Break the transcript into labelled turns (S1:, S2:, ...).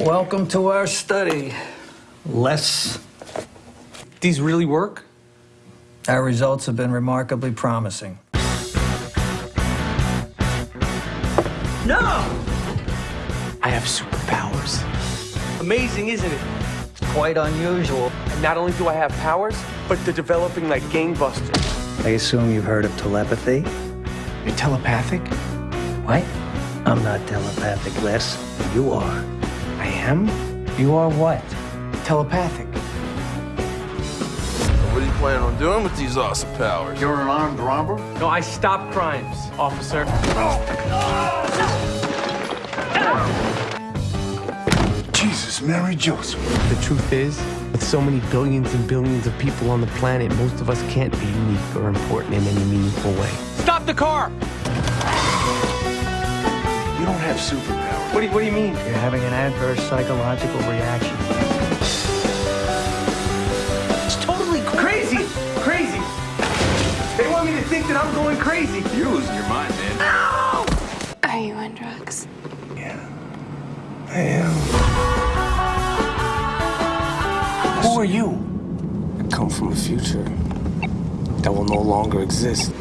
S1: Welcome to our study. Les,
S2: These really work?
S1: our results have been remarkably promising.
S2: No! I have superpowers. Amazing, isn't it?
S1: It's quite unusual.
S2: And not only do I have powers, but they're developing like gangbusters.
S1: I assume you've heard of telepathy?
S2: You're telepathic?
S1: What? I'm not telepathic, Les. You are.
S2: I am?
S1: You are what?
S2: Telepathic.
S3: What are you planning on doing with these awesome powers?
S4: You're an armed robber?
S2: No, I stop crimes, officer.
S4: Jesus, Mary Joseph.
S2: The truth is, with so many billions and billions of people on the planet, most of us can't be unique or important in any meaningful way. Stop the car!
S4: You don't have superpowers.
S2: What do you, what do you mean?
S1: You're having an adverse psychological reaction.
S2: It's totally crazy! Crazy! They want me to think that I'm going crazy.
S4: You're losing your mind, man.
S5: Are you on drugs?
S4: Yeah, I am.
S2: Who are you? I come from a future that will no longer exist.